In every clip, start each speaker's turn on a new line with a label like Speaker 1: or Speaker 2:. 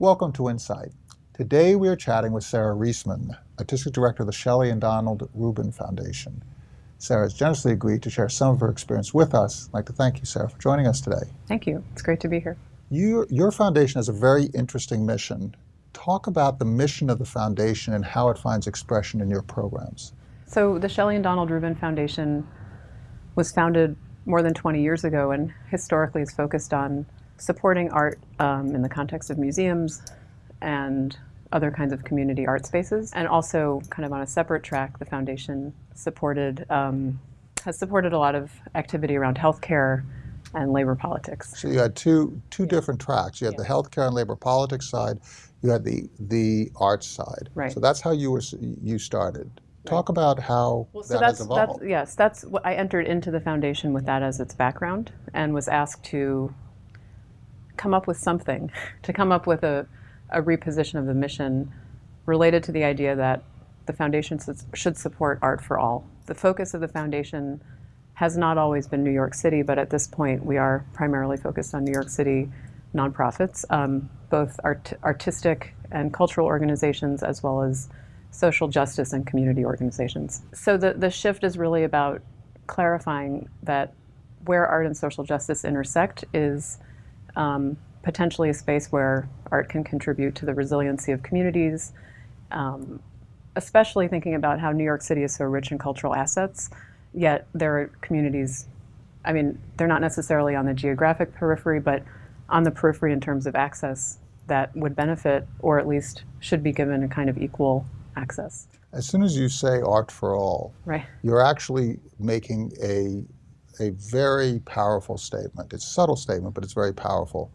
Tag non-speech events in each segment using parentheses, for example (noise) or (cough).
Speaker 1: Welcome to Insight. Today we are chatting with Sarah Reisman, Artistic Director of the Shelley and Donald Rubin Foundation. Sarah has generously agreed to share some of her experience with us. I'd like to thank you, Sarah, for joining us today.
Speaker 2: Thank you. It's great to be here.
Speaker 1: You, your foundation has a very interesting mission. Talk about the mission of the foundation and how it finds expression in your programs.
Speaker 2: So the Shelley and Donald Rubin Foundation was founded more than 20 years ago and historically is focused on supporting art um, in the context of museums and other kinds of community art spaces. And also, kind of on a separate track, the foundation supported um, has supported a lot of activity around healthcare and labor politics.
Speaker 1: So you had two two different tracks. You had
Speaker 2: yeah.
Speaker 1: the healthcare and labor politics side. You had the the arts side.
Speaker 2: Right.
Speaker 1: So that's how you were you started. Talk about how
Speaker 2: well,
Speaker 1: that
Speaker 2: so that's,
Speaker 1: has evolved.
Speaker 2: That's, yes, that's what I entered into the foundation with that as its background and was asked to come up with something, (laughs) to come up with a, a reposition of the mission related to the idea that the foundation should support art for all. The focus of the foundation has not always been New York City, but at this point we are primarily focused on New York City nonprofits, um, both art artistic and cultural organizations as well as social justice and community organizations. So the, the shift is really about clarifying that where art and social justice intersect is um, potentially a space where art can contribute to the resiliency of communities, um, especially thinking about how New York City is so rich in cultural assets, yet there are communities, I mean, they're not necessarily on the geographic periphery, but on the periphery in terms of access that would benefit or at least should be given a kind of equal access.
Speaker 1: As soon as you say art for all,
Speaker 2: right.
Speaker 1: you're actually making a, a very powerful statement. It's a subtle statement, but it's very powerful.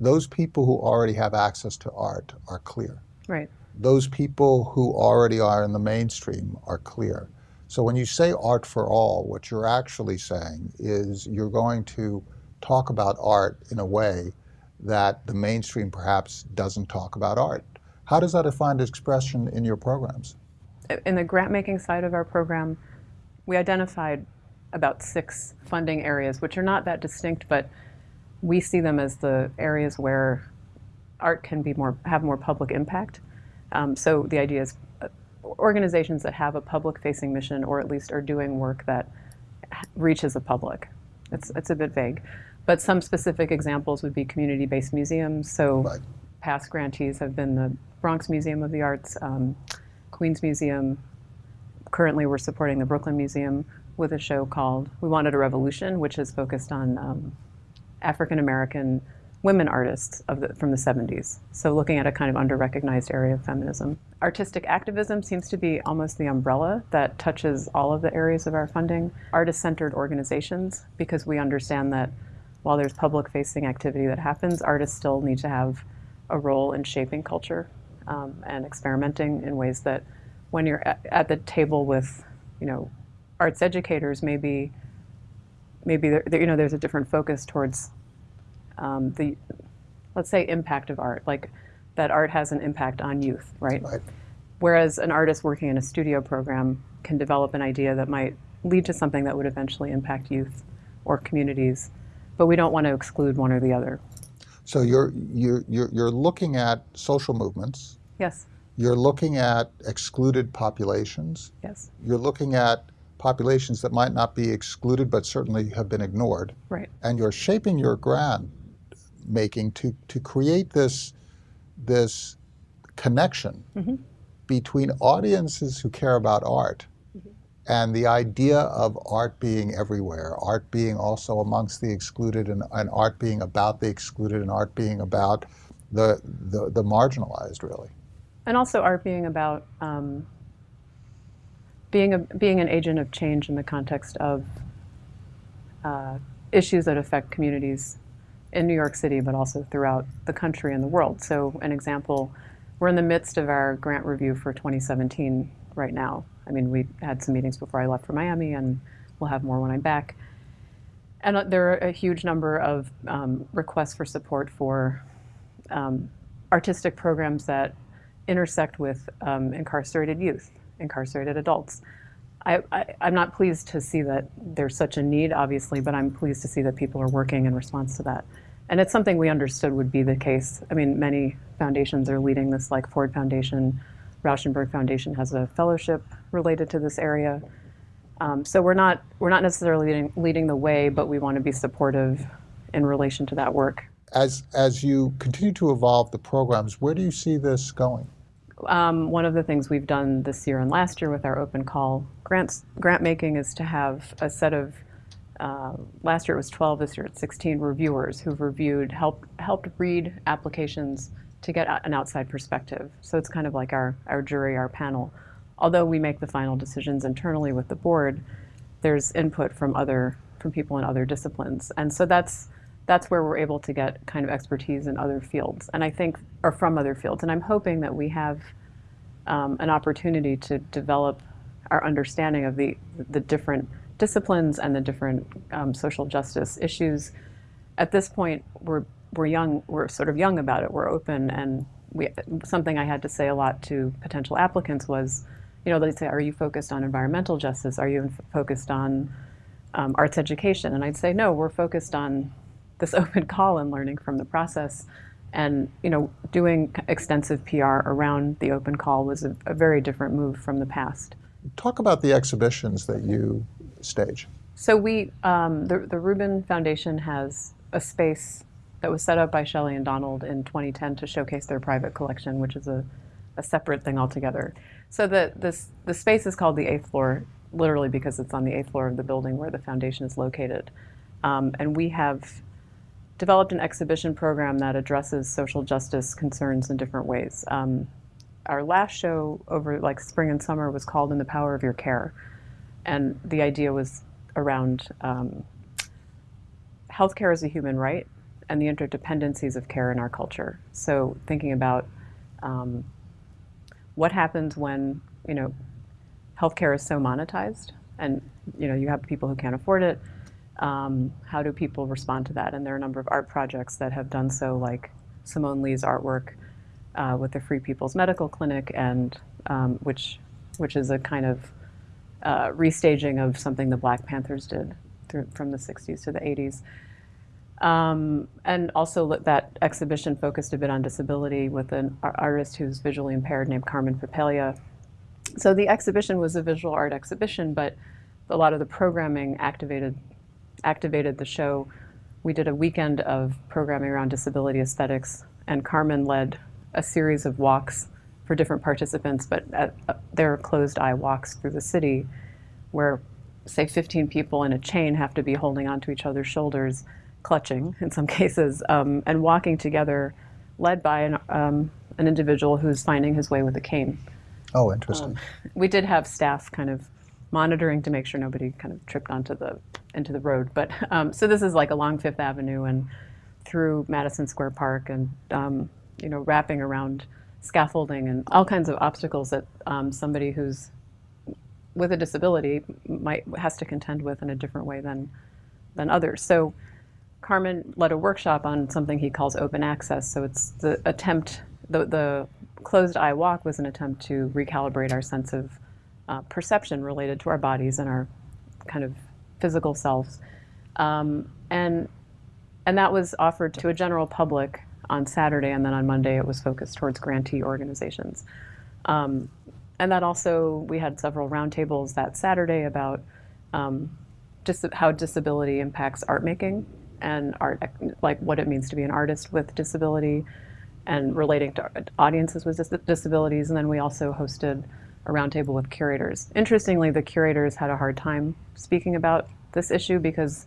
Speaker 1: Those people who already have access to art are clear.
Speaker 2: Right.
Speaker 1: Those people who already are in the mainstream are clear. So when you say art for all, what you're actually saying is you're going to talk about art in a way that the mainstream perhaps doesn't talk about art. How does that find expression in your programs?
Speaker 2: In the grant making side of our program, we identified about six funding areas, which are not that distinct, but we see them as the areas where art can be more have more public impact. Um, so the idea is uh, organizations that have a public-facing mission, or at least are doing work that reaches the public. It's it's a bit vague, but some specific examples would be community-based museums. So right. past grantees have been the Bronx Museum of the Arts, um, Queens Museum. Currently, we're supporting the Brooklyn Museum with a show called We Wanted a Revolution, which is focused on um, African American women artists of the, from the 70s. So looking at a kind of under-recognized area of feminism. Artistic activism seems to be almost the umbrella that touches all of the areas of our funding. Artist-centered organizations, because we understand that while there's public-facing activity that happens, artists still need to have a role in shaping culture um, and experimenting in ways that when you're at, the table with, you know, arts educators, maybe, maybe there, you know, there's a different focus towards um, the, let's say, impact of art, like that art has an impact on youth, right?
Speaker 1: right?
Speaker 2: Whereas an artist working in a studio program can develop an idea that might lead to something that would eventually impact youth or communities, but we don't want to exclude one or the other.
Speaker 1: So you're, you're, you're, you're looking at social movements.
Speaker 2: Yes.
Speaker 1: You're looking at excluded populations.
Speaker 2: Yes.
Speaker 1: You're looking at populations that might not be excluded but certainly have been ignored.
Speaker 2: Right.
Speaker 1: And you're shaping your grant making to, to create this, this connection mm -hmm. between audiences who care about art and the idea of art being everywhere, art being also amongst the excluded, and, and art being about the excluded, and art being about the, the, the marginalized, really.
Speaker 2: And also art being about um, being, a, being an agent of change in the context of uh, issues that affect communities in New York City, but also throughout the country and the world. So an example, we're in the midst of our grant review for 2017 right now. I mean, we had some meetings before I left for Miami, and we'll have more when I'm back. And uh, there are a huge number of um, requests for support for um, artistic programs that intersect with um, incarcerated youth, incarcerated adults. I, am not pleased to see that there's such a need, obviously, but I'm pleased to see that people are working in response to that. and it's something we understood would be the case. I mean, many foundations are leading this, like Ford Foundation, Rauschenberg Foundation has a fellowship related to this area. Um, so we're not we're not necessarily leading, leading the way, but we want to be supportive in relation to that work.
Speaker 1: As, as you continue to evolve the programs, where do you see this going?
Speaker 2: Um, one of the things we've done this year and last year with our open call grants grant making is to have a set of uh, last year it was 12 this year it's 16 reviewers who've reviewed helped helped read applications to get an outside perspective. So it's kind of like our our jury our panel. Although we make the final decisions internally with the board there's input from other from people in other disciplines. And so that's that's where we're able to get kind of expertise in other fields, and I think, or from other fields. And I'm hoping that we have um, an opportunity to develop our understanding of the the different disciplines and the different um, social justice issues. At this point, we're we're young. We're sort of young about it. We're open, and we something I had to say a lot to potential applicants was, you know, they'd say, "Are you focused on environmental justice? Are you focused on um, arts education?" And I'd say, "No, we're focused on this (laughs) open call and learning from the process. And you know, doing extensive PR around the open call was a, a very different move from the past.
Speaker 1: Talk about the exhibitions that you stage.
Speaker 2: So we, um, the, the Rubin Foundation has a space that was set up by Shelley and Donald in 2010 to showcase their private collection, which is a, a separate thing altogether. So the, this, the space is called the eighth floor, literally because it's on the eighth floor of the building where the foundation is located. Um, and we have developed an exhibition program that addresses social justice concerns in different ways. Um, our last show over like spring and summer was called In the Power of Your Care. And the idea was around um, healthcare as a human right and the interdependencies of care in our culture. So thinking about um, what happens when, you know, healthcare is so monetized and, you know, you have people who can't afford it, um, how do people respond to that? And there are a number of art projects that have done so, like Simone Leigh's artwork uh, with the Free People's Medical Clinic, and um, which which is a kind of uh, restaging of something the Black Panthers did through, from the 60s to the 80s. Um, and also that exhibition focused a bit on disability with an artist who's visually impaired named Carmen Papalia. So the exhibition was a visual art exhibition, but a lot of the programming activated activated the show, we did a weekend of programming around disability aesthetics, and Carmen led a series of walks for different participants, but at, uh, they're closed eye walks through the city where, say, 15 people in a chain have to be holding onto each other's shoulders, clutching in some (laughs) cases, um, and walking together, led by an, um, an individual who's finding his way with a cane.
Speaker 1: Oh, interesting. Um,
Speaker 2: we did have staff kind of monitoring to make sure nobody kind of tripped onto the into the road. But um, so this is like along Fifth Avenue and through Madison Square Park, and um, you know, wrapping around scaffolding and all kinds of obstacles that um, somebody who's with a disability might has to contend with in a different way than than others. So Carmen led a workshop on something he calls open access. So it's the attempt, the, the closed eye walk was an attempt to recalibrate our sense of uh, perception related to our bodies and our kind of physical selves. Um, and, and that was offered to a general public on Saturday, and then on Monday it was focused towards grantee organizations. Um, and that also, we had several roundtables that Saturday about um, dis how disability impacts art making and art, like what it means to be an artist with disability and relating to audiences with dis disabilities. And then we also hosted a roundtable with curators. Interestingly, the curators had a hard time speaking about this issue because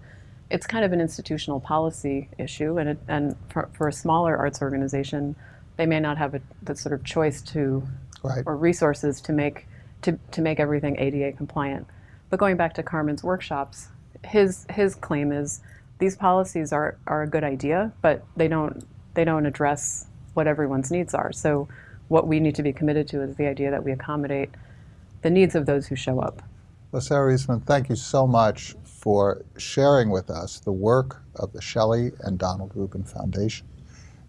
Speaker 2: it's kind of an institutional policy issue, and, it, and for, for, a smaller arts organization, they may not have a, the sort of choice to
Speaker 1: right.
Speaker 2: or resources to make to, to make everything ADA compliant. But going back to Carmen's workshops, his his claim is these policies are, are a good idea, but they don't they don't address what everyone's needs are. So what we need to be committed to is the idea that we accommodate the needs of those who show up.
Speaker 1: Well, Sarah Reisman, thank you so much for sharing with us the work of the Shelley and Donald Rubin Foundation.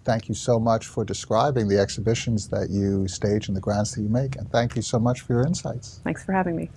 Speaker 1: Thank you so much for describing the exhibitions that you stage and the grants that you make, and thank you so much for your insights.
Speaker 2: Thanks for having me.